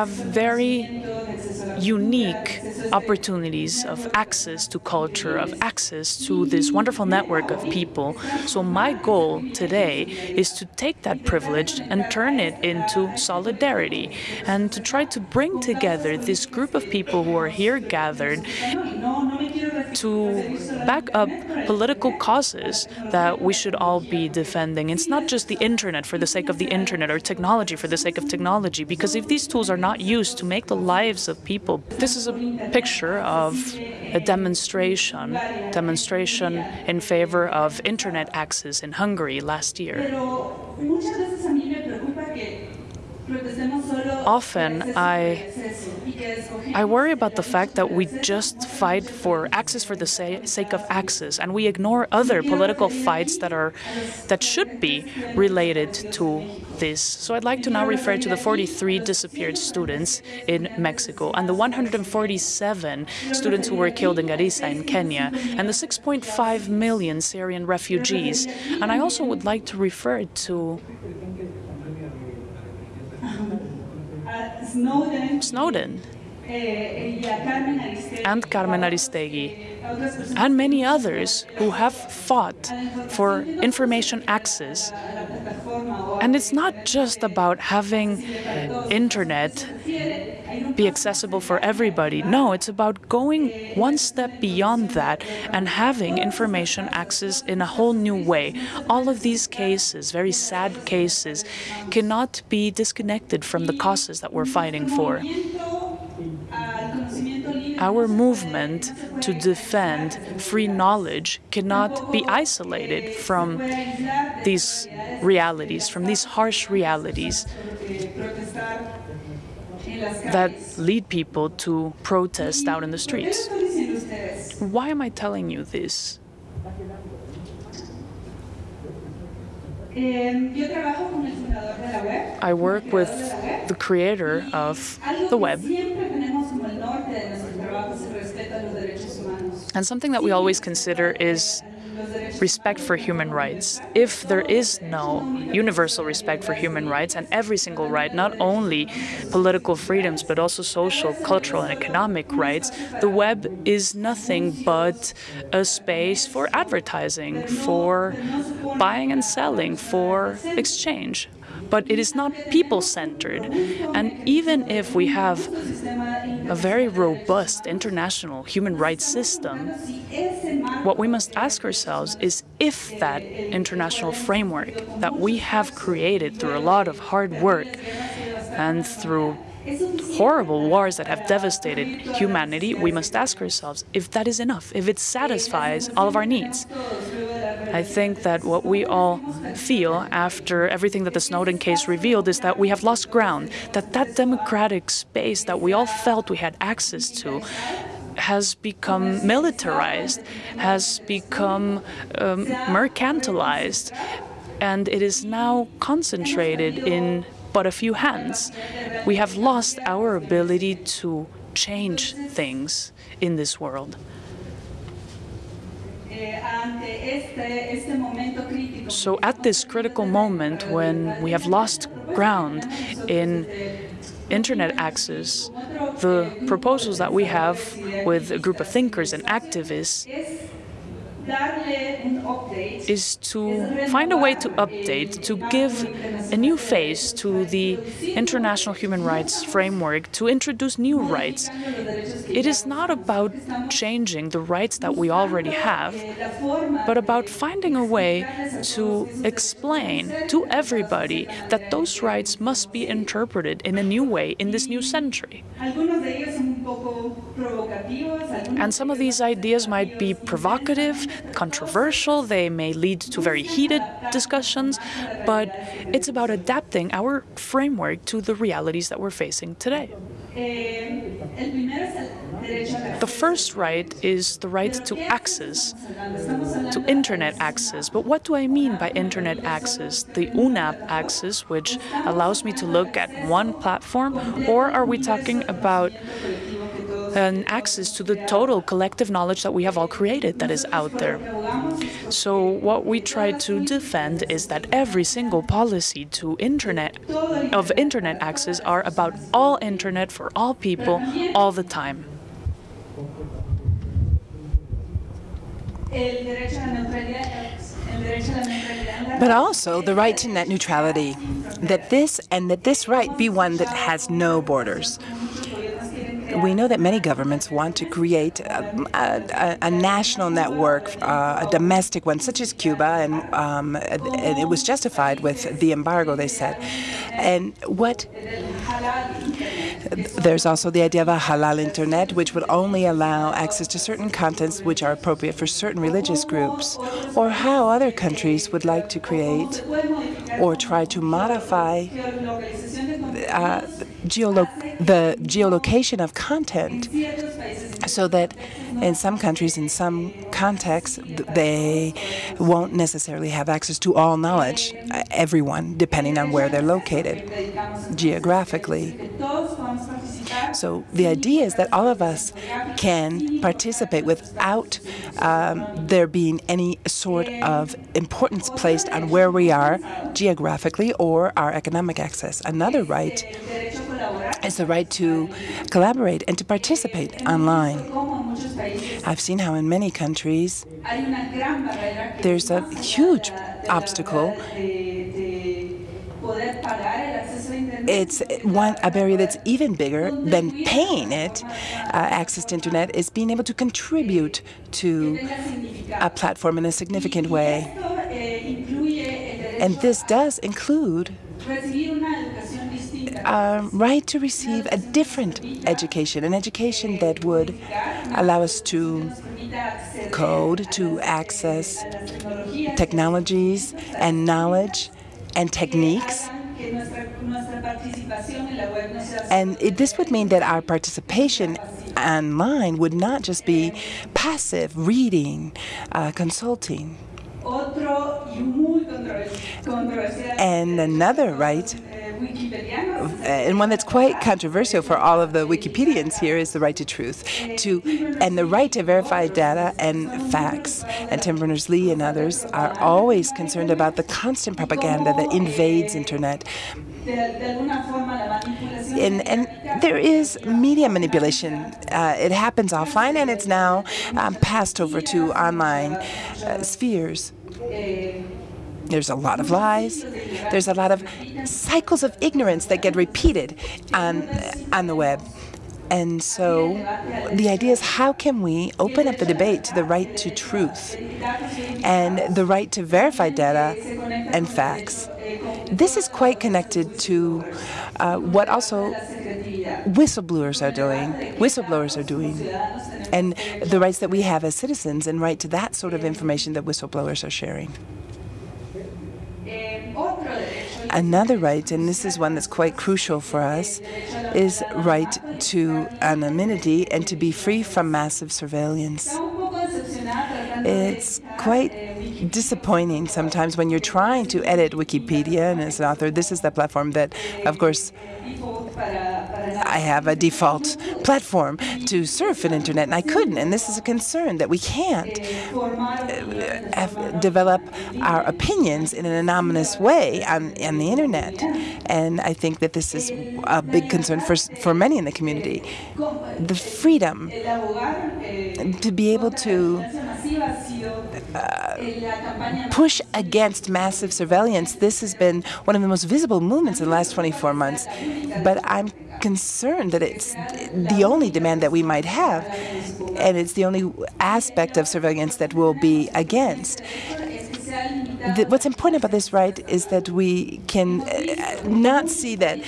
have very unique opportunities of access to culture, of access to this wonderful network of people. So my goal today is to take that privilege and turn it into solidarity and to try to bring together this group of people who are here gathered to back up political causes that we should all be defending. It's not just the internet for the sake of the internet or technology for the sake of technology, because if these tools are not used to make the lives of people, this is a picture of a demonstration, demonstration in favor of internet access in Hungary last year. Often I I worry about the fact that we just fight for access for the sake of access and we ignore other political fights that are that should be related to this. So I'd like to now refer to the 43 disappeared students in Mexico and the 147 students who were killed in Garissa in Kenya and the 6.5 million Syrian refugees. And I also would like to refer to Snowden. Snowden. And Carmen Aristegui and many others who have fought for information access. And it's not just about having internet be accessible for everybody. No, it's about going one step beyond that and having information access in a whole new way. All of these cases, very sad cases, cannot be disconnected from the causes that we're fighting for our movement to defend free knowledge cannot be isolated from these realities, from these harsh realities that lead people to protest out in the streets. Why am I telling you this? I work with the creator of the web. And something that we always consider is respect for human rights. If there is no universal respect for human rights and every single right, not only political freedoms, but also social, cultural, and economic rights, the web is nothing but a space for advertising, for buying and selling, for exchange but it is not people-centered. And even if we have a very robust international human rights system, what we must ask ourselves is if that international framework that we have created through a lot of hard work and through horrible wars that have devastated humanity, we must ask ourselves if that is enough, if it satisfies all of our needs. I think that what we all feel after everything that the Snowden case revealed is that we have lost ground, that that democratic space that we all felt we had access to has become militarized, has become um, mercantilized, and it is now concentrated in but a few hands. We have lost our ability to change things in this world. So at this critical moment when we have lost ground in internet access, the proposals that we have with a group of thinkers and activists is to find a way to update, to give a new face to the international human rights framework, to introduce new rights. It is not about changing the rights that we already have, but about finding a way to explain to everybody that those rights must be interpreted in a new way in this new century. And some of these ideas might be provocative, controversial, they may lead to very heated discussions, but it's about adapting our framework to the realities that we're facing today. The first right is the right to access, to internet access. But what do I mean by internet access? The UNAP access, which allows me to look at one platform, or are we talking about an access to the total collective knowledge that we have all created that is out there. So what we try to defend is that every single policy to internet of internet access are about all internet for all people all the time. But also the right to net neutrality, that this and that this right be one that has no borders. We know that many governments want to create a, a, a national network, uh, a domestic one, such as Cuba, and, um, and it was justified with the embargo, they said. And what there's also the idea of a halal internet, which would only allow access to certain contents which are appropriate for certain religious groups, or how other countries would like to create or try to modify uh, geolo the geolocation of content so that in some countries, in some contexts, they won't necessarily have access to all knowledge, uh, everyone, depending on where they're located geographically. So the idea is that all of us can participate without um, there being any sort of importance placed on where we are geographically or our economic access. Another right is the right to collaborate and to participate online. I've seen how in many countries there's a huge obstacle it's one a barrier that's even bigger than paying it. Uh, access to internet is being able to contribute to a platform in a significant way, and this does include a right to receive a different education, an education that would allow us to code, to access technologies and knowledge and techniques and it, this would mean that our participation online would not just be passive, reading, uh, consulting. And another right and one that's quite controversial for all of the Wikipedians here is the right to truth, to and the right to verify data and facts. And Tim Berners-Lee and others are always concerned about the constant propaganda that invades internet. And, and there is media manipulation. Uh, it happens offline, and it's now um, passed over to online uh, spheres. There's a lot of lies. There's a lot of cycles of ignorance that get repeated on, on the web. And so the idea is how can we open up the debate to the right to truth and the right to verify data and facts. This is quite connected to uh, what also whistleblowers are doing, whistleblowers are doing, and the rights that we have as citizens and right to that sort of information that whistleblowers are sharing. Another right, and this is one that's quite crucial for us, is right to anonymity and to be free from massive surveillance. It's quite disappointing sometimes when you're trying to edit Wikipedia, and as an author, this is the platform that, of course, I have a default platform to surf an internet, and I couldn't. And this is a concern that we can't uh, develop our opinions in an anonymous way on, on the internet. And I think that this is a big concern for, for many in the community. The freedom to be able to push against massive surveillance. This has been one of the most visible movements in the last 24 months. But I'm concerned that it's the only demand that we might have, and it's the only aspect of surveillance that we'll be against. The, what's important about this right is that we can uh, not see that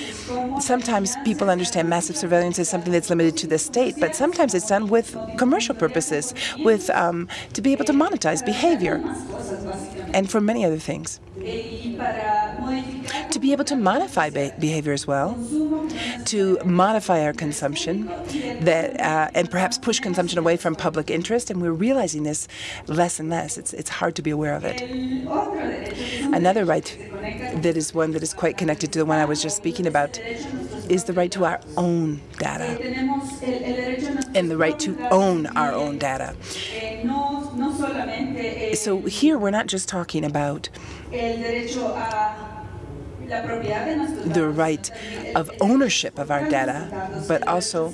sometimes people understand massive surveillance as something that's limited to the state, but sometimes it's done with commercial purposes, with um, to be able to monetize behavior, and for many other things be able to modify behavior as well, to modify our consumption, that uh, and perhaps push consumption away from public interest. And we're realizing this less and less. It's it's hard to be aware of it. Another right that is one that is quite connected to the one I was just speaking about is the right to our own data and the right to own our own data So here we're not just talking about the right of ownership of our data, but also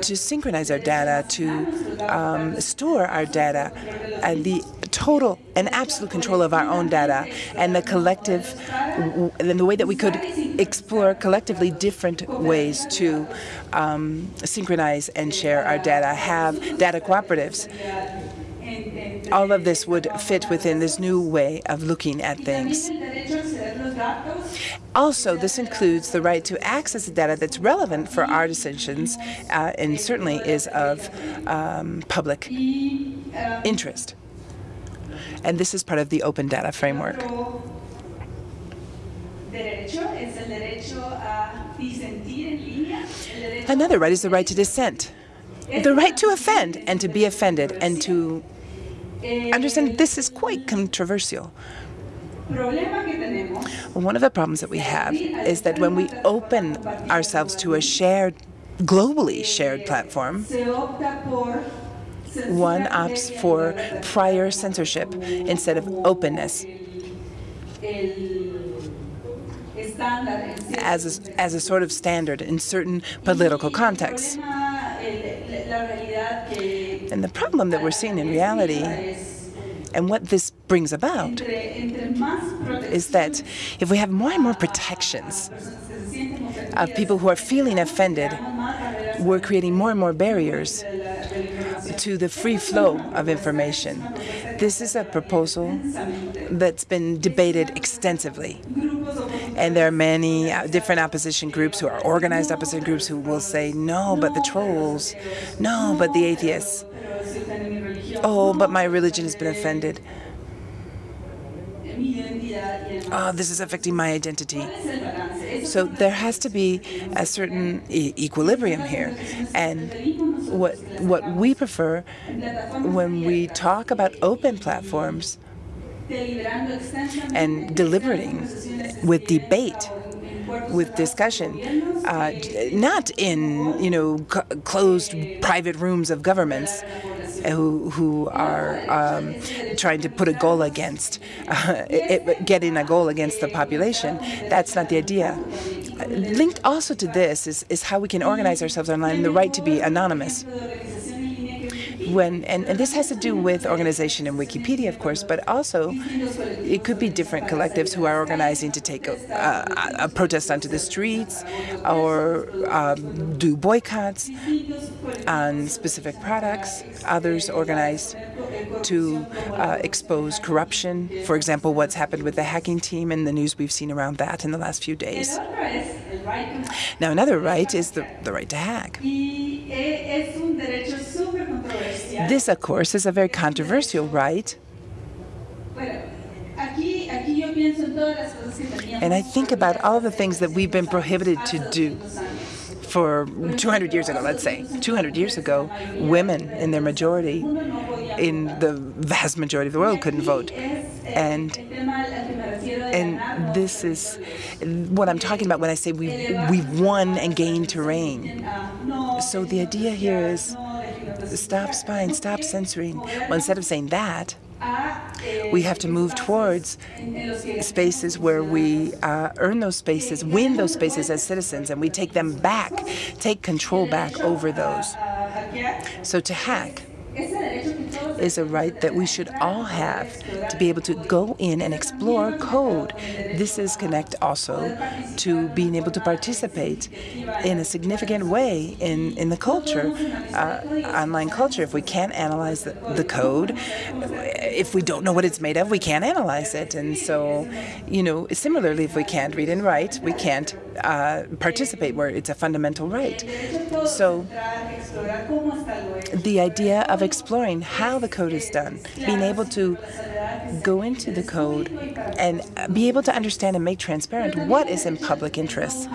to synchronize our data, to um, store our data, and the total and absolute control of our own data, and the collective, and the way that we could explore collectively different ways to um, synchronize and share our data, have data cooperatives. All of this would fit within this new way of looking at things. Also, this includes the right to access the data that's relevant for our decisions uh, and certainly is of um, public interest. And this is part of the open data framework. Another right is the right to dissent. The right to offend and to be offended and to understand this is quite controversial. One of the problems that we have is that when we open ourselves to a shared, globally shared platform, one opts for prior censorship instead of openness as a, as a sort of standard in certain political contexts. And the problem that we're seeing in reality and what this brings about is that if we have more and more protections of people who are feeling offended, we're creating more and more barriers to the free flow of information. This is a proposal that's been debated extensively. And there are many uh, different opposition groups who are organized opposition groups who will say, no, but the trolls, no, but the atheists, oh, but my religion has been offended. Oh, this is affecting my identity. So there has to be a certain e equilibrium here. And what, what we prefer when we talk about open platforms and deliberating with debate, with discussion, uh, not in you know closed private rooms of governments who who are um, trying to put a goal against uh, it, getting a goal against the population. That's not the idea. Linked also to this is is how we can organize ourselves online, and the right to be anonymous when and, and, this has to do with organization in Wikipedia, of course, but also it could be different collectives who are organizing to take a, a, a protest onto the streets or um, do boycotts on specific products. Others organize to uh, expose corruption. For example, what's happened with the hacking team and the news we've seen around that in the last few days. Now, another right is the, the right to hack. This, of course, is a very controversial right. And I think about all the things that we've been prohibited to do for 200 years ago, let's say. 200 years ago, women in their majority, in the vast majority of the world, couldn't vote. And and this is what I'm talking about when I say we've, we've won and gained terrain. So the idea here is stop spying, stop censoring. Well, instead of saying that, we have to move towards spaces where we uh, earn those spaces, win those spaces as citizens, and we take them back, take control back over those. So to hack is a right that we should all have to be able to go in and explore code. This is connect also to being able to participate in a significant way in, in the culture, uh, online culture. If we can't analyze the, the code, if we don't know what it's made of, we can't analyze it. And so, you know, similarly, if we can't read and write, we can't uh, participate where it's a fundamental right. So the idea of exploring how the code is done, being able to go into the code and be able to understand and make transparent what is in public interest.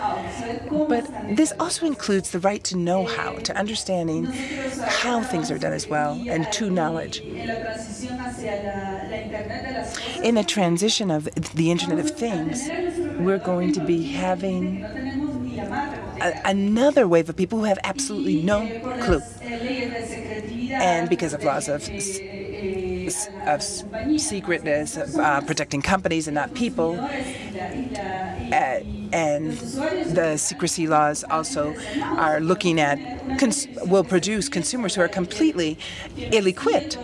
But this also includes the right to know how, to understanding how things are done as well, and to knowledge. In the transition of the Internet of Things, we're going to be having a, another wave of people who have absolutely no clue. And because of laws of of secretness, uh, protecting companies and not people. Uh, and the secrecy laws also are looking at, will produce consumers who are completely ill-equipped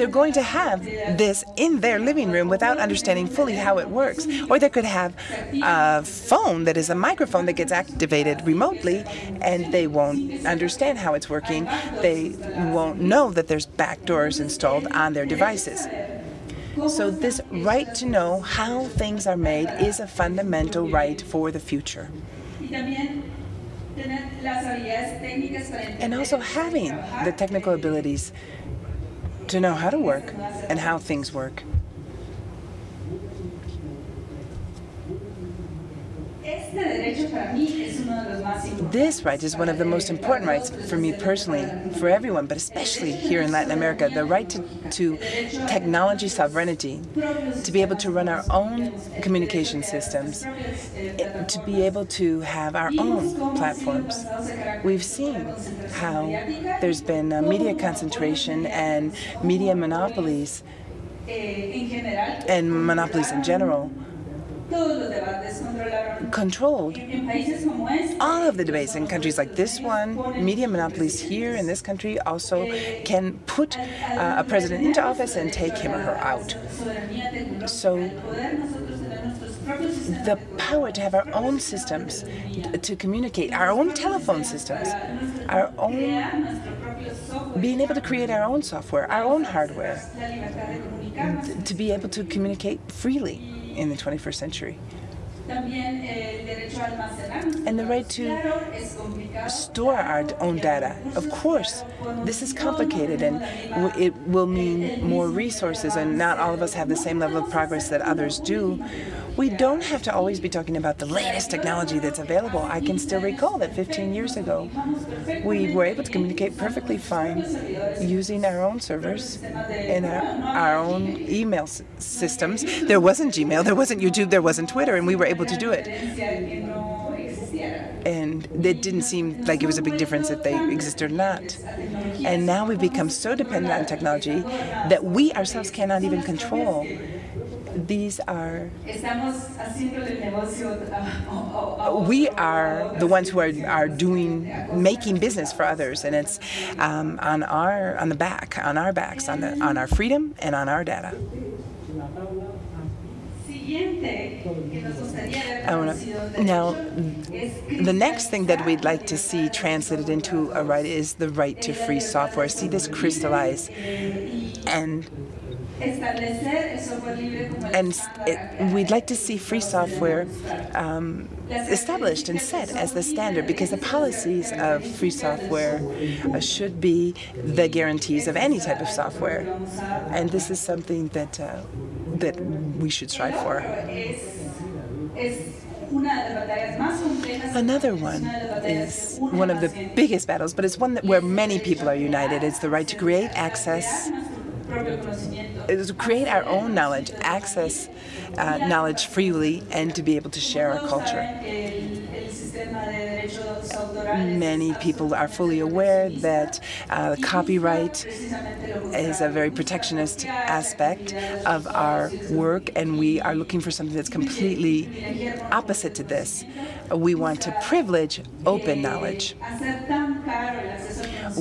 they're going to have this in their living room without understanding fully how it works. Or they could have a phone that is a microphone that gets activated remotely, and they won't understand how it's working. They won't know that there's backdoors installed on their devices. So this right to know how things are made is a fundamental right for the future. And also having the technical abilities to know how to work and how things work. This right is one of the most important rights for me personally, for everyone, but especially here in Latin America, the right to, to technology sovereignty, to be able to run our own communication systems, to be able to have our own platforms. We've seen how there's been media concentration and media monopolies and monopolies in general controlled. All of the debates in countries like this one. Media monopolies here in this country also can put uh, a president into office and take him or her out. So the power to have our own systems to communicate, our own telephone systems, our own being able to create our own software, our own hardware, to be able to communicate freely in the 21st century. And the right to store our own data. Of course, this is complicated and it will mean more resources and not all of us have the same level of progress that others do. We don't have to always be talking about the latest technology that's available. I can still recall that 15 years ago, we were able to communicate perfectly fine using our own servers and our, our own email systems. There wasn't Gmail, there wasn't YouTube, there wasn't Twitter, and we were able to do it. And it didn't seem like it was a big difference if they existed or not. And now we've become so dependent on technology that we ourselves cannot even control these are we are the ones who are are doing making business for others and it's um, on our on the back on our backs on the on our freedom and on our data now, the next thing that we'd like to see translated into a right is the right to free software. See this crystallize and and it, we'd like to see free software um, established and set as the standard because the policies of free software uh, should be the guarantees of any type of software. And this is something that, uh, that we should strive for. Another one is one of the biggest battles, but it's one that where many people are united. It's the right to create access is create our own knowledge, access uh, knowledge freely, and to be able to share our culture. Many people are fully aware that uh, copyright is a very protectionist aspect of our work, and we are looking for something that's completely opposite to this. We want to privilege open knowledge.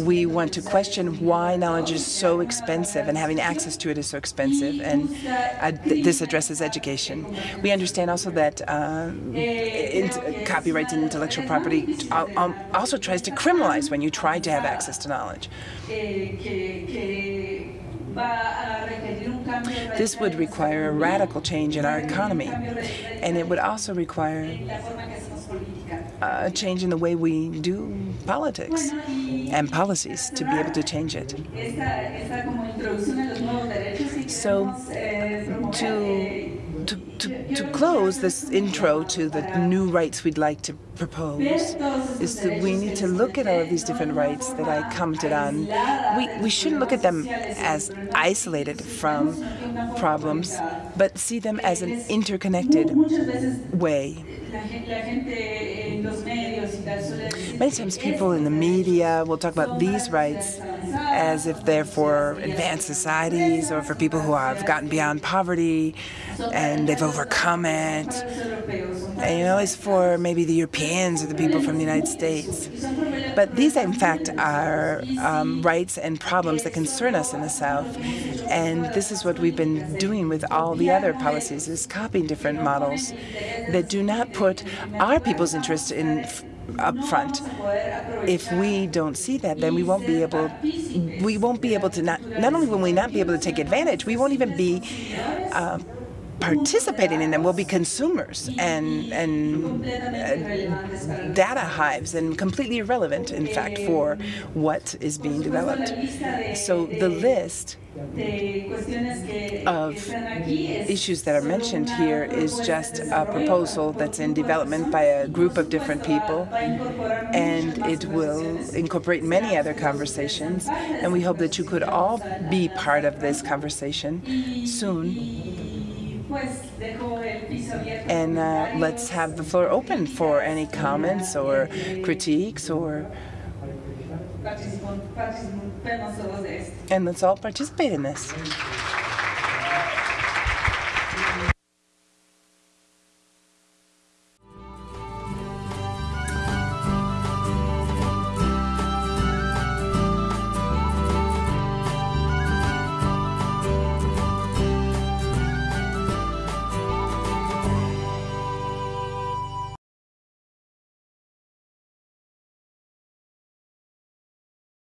We want to question why knowledge is so expensive and having access to it is so expensive, and uh, th this addresses education. We understand also that uh, copyright and intellectual property um, also tries to criminalize when you try to have access to knowledge. This would require a radical change in our economy, and it would also require a change in the way we do politics and policies to be able to change it. So to, to, to to close this intro to the new rights we'd like to propose is that we need to look at all of these different rights that I commented on. We, we shouldn't look at them as isolated from problems, but see them as an interconnected way. Many times people in the media will talk about these rights as if they're for advanced societies or for people who have gotten beyond poverty and they've overcome it. And you know, it's for maybe the Europeans or the people from the United States. But these, in fact, are um, rights and problems that concern us in the South. And this is what we've been doing with all the other policies, is copying different models that do not put our people's interests in up front. If we don't see that, then we won't be able we won't be able to not not only will we not be able to take advantage, we won't even be uh, participating in them will be consumers and and uh, data hives and completely irrelevant, in fact, for what is being developed. So the list of issues that are mentioned here is just a proposal that's in development by a group of different people, and it will incorporate many other conversations, and we hope that you could all be part of this conversation soon. And uh, let's have the floor open for any comments or critiques or and let's all participate in this.